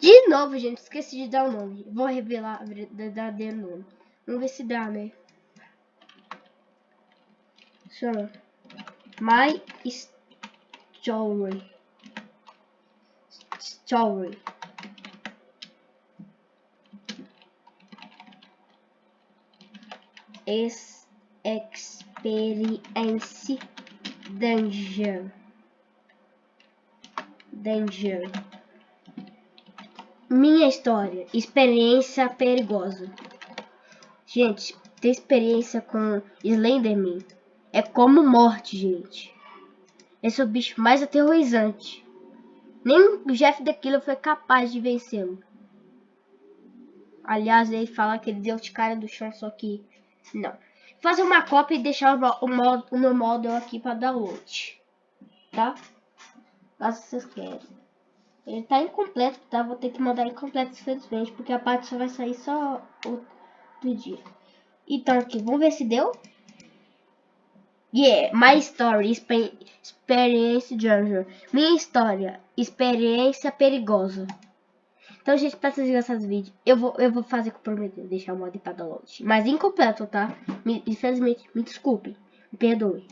De novo, gente, esqueci de dar o nome. Vou revelar o verdadeiro nome. Vamos ver se dá, né? Chama My Story. Story. Ex Experience Danger. Danger. Minha história. Experiência perigosa. Gente, ter experiência com Slenderman é como morte, gente. Esse é o bicho mais aterrorizante. Nem o Jeff daquilo foi capaz de vencê-lo. Aliás, ele fala que ele deu de cara do chão, só que não. Fazer uma cópia e deixar o, o meu model aqui para download. Tá? Caso vocês querem. Ele tá incompleto, tá? Vou ter que mandar incompleto, infelizmente, porque a parte só vai sair só outro dia. Então aqui, vamos ver se deu. Yeah, my story, experiência danger. Minha história, experiência perigosa. Então, gente, pra vocês gostarem desse vídeo, eu vou, eu vou fazer com prometer, deixar o modo para download. Mas incompleto, tá? Me, infelizmente, me desculpe, me perdoe.